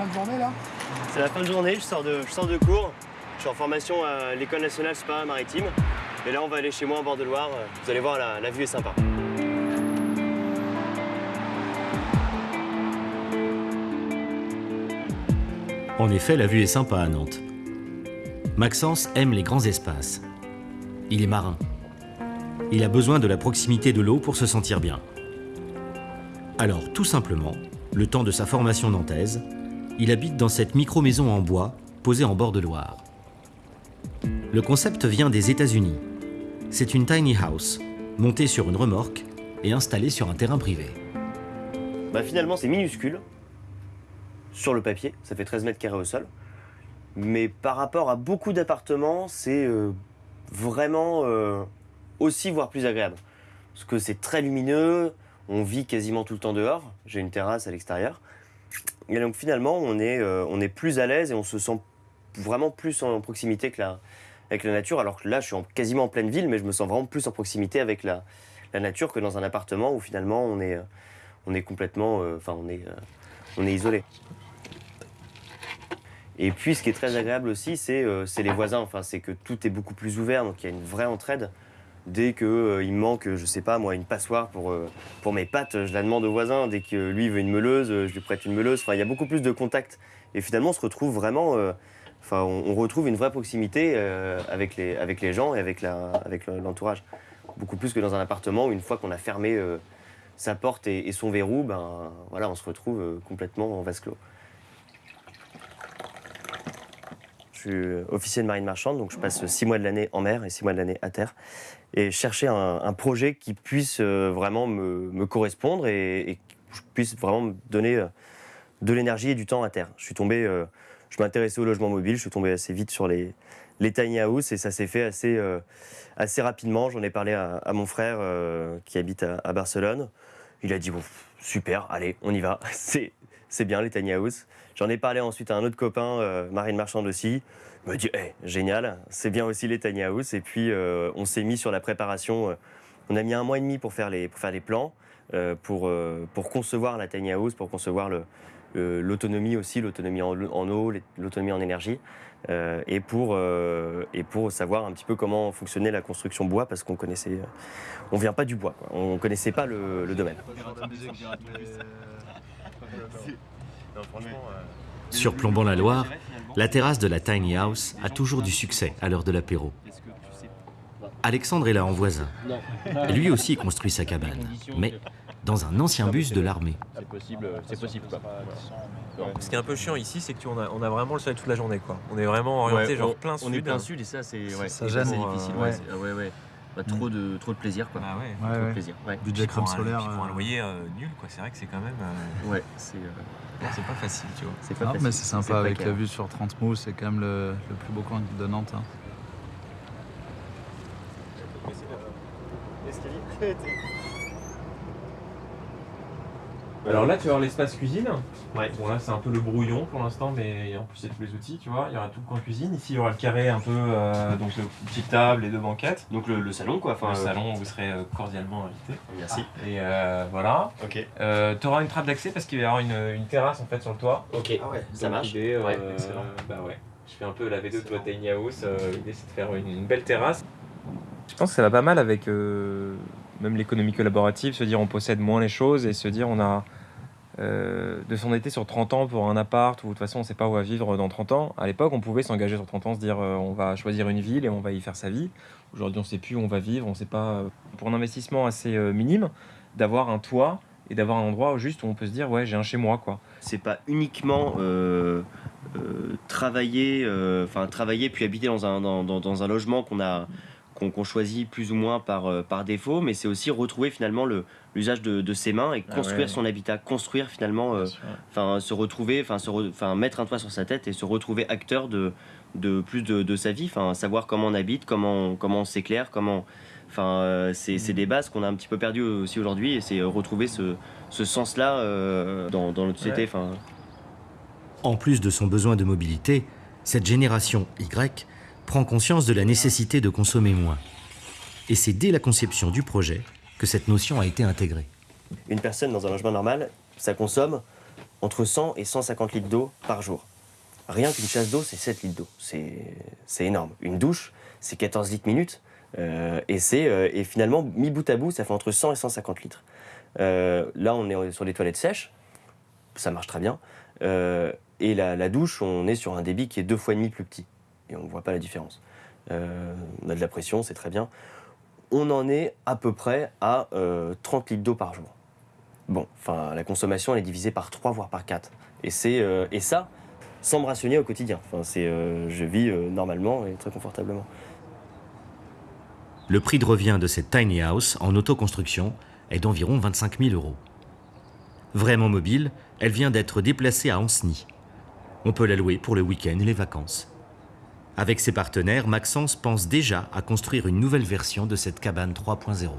fin de journée là C'est la fin de journée, je sors de, je sors de cours. Je suis en formation à l'École nationale spa maritime. Et là, on va aller chez moi en bord de Loire. Vous allez voir, la, la vue est sympa. En effet, la vue est sympa à Nantes. Maxence aime les grands espaces. Il est marin. Il a besoin de la proximité de l'eau pour se sentir bien. Alors, tout simplement, le temps de sa formation nantaise, il habite dans cette micro-maison en bois posée en bord de Loire. Le concept vient des États-Unis. C'est une tiny house, montée sur une remorque et installée sur un terrain privé. Bah, finalement, c'est minuscule. Sur le papier, ça fait 13 mètres carrés au sol. Mais par rapport à beaucoup d'appartements, c'est euh, vraiment euh, aussi, voire plus agréable. Parce que c'est très lumineux, on vit quasiment tout le temps dehors. J'ai une terrasse à l'extérieur. Et donc finalement, on est, euh, on est plus à l'aise et on se sent vraiment plus en proximité que la, avec la nature. Alors que là, je suis en- quasiment en pleine ville, mais je me sens vraiment plus en proximité avec la, la nature que dans un appartement où finalement on est, euh, on est complètement, euh, on on est isolé. Et puis, ce qui est très agréable aussi, c'est c'est les voisins. Enfin, c'est que tout est beaucoup plus ouvert, donc il y a une vraie entraide. Dès qu'il il me manque, je sais pas moi, une passoire pour, euh, pour mes pattes, je la demande au voisin. Dès que lui veut une meuleuse, euh, je lui prête une meuleuse. Enfin, il y a beaucoup plus de contact. Et finalement, on se retrouve vraiment. euh, Enfin, on, retrouve une vraie proximité euh, avec, les, avec les gens et avec la- avec l'entourage. Beaucoup plus que dans un appartement où une fois qu'on a fermé euh, sa porte et, et son verrou, ben voilà, on se retrouve euh, complètement en vase clos. Je suis euh, officier de marine marchande, donc je passe six mois de l'année en mer et six mois de l'année à terre. Et chercher un, projet qui puisse euh, vraiment me, correspondre et, et je puisse vraiment me donner euh, de l'énergie et du temps à terre. Je suis tombé, je m'intéressais au logement mobile, je suis tombé assez vite sur les, tiny house et ça s'est fait assez, assez rapidement. J'en ai parlé à, mon frère qui habite à, Barcelone. Il a dit super, allez, on y va. C'est c'est bien les tiny house. J'en ai parlé ensuite à un autre copain, euh, marine marchande aussi. Il m'a dit Eh, génial, c'est bien aussi les tiny house. Et puis euh, on s'est mis sur la préparation. euh, on a mis un mois et demi pour faire les, pour faire les plans, pour, pour concevoir la tiny house, pour concevoir l'autonomie aussi, l'autonomie en, eau, l'autonomie en énergie, et, pour, et pour savoir un petit peu comment fonctionnait la construction bois, parce qu'on connaissait, on vient pas du bois, quoi. on connaissait pas le domaine. Surplombant la Loire, la terrasse de la tiny house a toujours du succès à l'heure de l'apéro. Alexandre est là en voisin. Lui aussi construit sa cabane, mais dans un ancien bus de l'armée. C'est possible, c'est possible quoi. Ce qui est un peu chiant ici, c'est qu'on a, on a vraiment le soleil toute la journée. Quoi. On est vraiment orienté Ouais, genre on- plein sud. On est plein sud et ça c'est ouais, Ça difficile. Ouais. Ah. Bah, trop, de, trop de plaisir quoi. Ah ouais. Ouais, trop ouais. de plaisir. Ouais, Budget crème pour un- solaire. puis pour un euh, loyer euh, nul, quoi. C'est vrai que c'est quand même. euh, ouais c'est euh, c'est pas facile, tu vois. c'est pas facile. mais c'est sympa avec la vue sur 30 mous, c'est quand même le, le plus beau coin de Nantes. hein. Alors là, tu vas avoir l'espace cuisine. Ouais. Bon, là, c'est un peu le brouillon pour l'instant, mais en plus, il y a tous les outils, tu vois. Il y aura tout le coin cuisine. Ici, il y aura le carré un peu, euh, donc une petite table et deux banquettes. Donc le, le salon quoi, enfin le euh, salon, vous serez euh, cordialement invité. Merci. Et euh, voilà. Ok. Euh, tu auras une trappe d'accès parce qu'il va y avoir une, une terrasse en fait sur le toit. Ok. Ah ouais, ça Donc, marche. euh, Ouais, excellent. bah ouais. Je fais un peu la V2 de tiny house. euh, L'idée, c'est de faire une, une belle terrasse. Je pense que ça va pas mal avec euh, même l'économie collaborative, se dire on possède moins les choses et se dire on a euh, de s'endetter sur 30 ans pour un appart ou de toute façon on sait pas où va vivre dans 30 ans. À l'époque, on pouvait s'engager sur 30 ans, se dire euh, on va choisir une ville et on va y faire sa vie. Aujourd'hui, on sait plus où on va vivre, on sait pas. euh, Pour un investissement assez euh, minime, d'avoir un toit et d'avoir un endroit juste où on peut se dire ouais j'ai un chez moi quoi. c'est pas uniquement travailler, enfin travailler puis habiter dans un, dans un logement qu'on a qu'on choisit plus ou moins par, euh, par défaut, mais c'est aussi retrouver finalement le l'usage de, de ses mains et Ah construire ouais. son habitat, construire finalement, euh, enfin se retrouver, enfin se, re- enfin mettre un toit sur sa tête et se retrouver acteur de, de plus de, de sa vie, enfin savoir comment on habite, comment comment on s'éclaire, comment, enfin euh, c'est c'est des bases qu'on a un petit peu perdues aussi aujourd'hui et c'est euh, retrouver ce, ce sens-là euh, dans, dans notre société, enfin. En plus de son besoin de mobilité, cette génération Y prend conscience de la nécessité de consommer moins. Et c'est dès la conception du projet que cette notion a été intégrée. une personne dans un logement normal, ça consomme entre 100 et 150 litres d'eau par jour. Rien qu'une chasse d'eau, c'est 7 litres d'eau. C'est énorme. Une douche, c'est 14 litres minutes. Euh, et, euh, et finalement, mis bout à bout, ça fait entre 100 et 150 litres. Euh, là, on est sur des toilettes sèches. Ça marche très bien. Et la douche, on est sur un débit qui est deux fois et demi plus petit. On ne voit pas la différence. Euh, on a de la pression, c'est très bien. On en est à peu près à euh, 30 litres d'eau par jour. Bon, enfin, la consommation, elle est divisée par 3, voire par 4. Et, c'est, euh, ça, sans me rationner au quotidien. Enfin, euh, je vis euh, normalement et très confortablement. Le prix de revient de cette tiny house en autoconstruction est d'environ 25 000 euros. Vraiment mobile, elle vient d'être déplacée à Ancenis. On peut la louer pour le week-end et les vacances. Avec ses partenaires, Maxence pense déjà à construire une nouvelle version de cette cabane 3.0.